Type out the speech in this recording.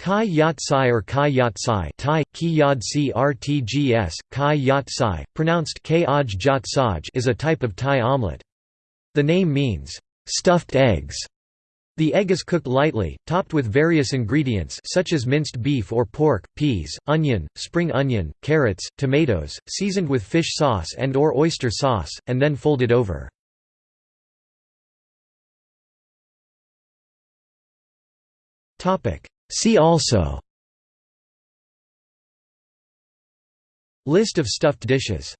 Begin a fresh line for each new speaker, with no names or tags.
Kai Yat Sai or Kai Yat Sai Thai, Ki Yad Si Rtgs, Kai pronounced K Aj Jat Saj is a type of Thai omelette. The name means, "...stuffed eggs". The egg is cooked lightly, topped with various ingredients such as minced beef or pork, peas, onion, spring onion, carrots, tomatoes, seasoned with fish sauce and or oyster sauce, and then folded over. See also List of stuffed dishes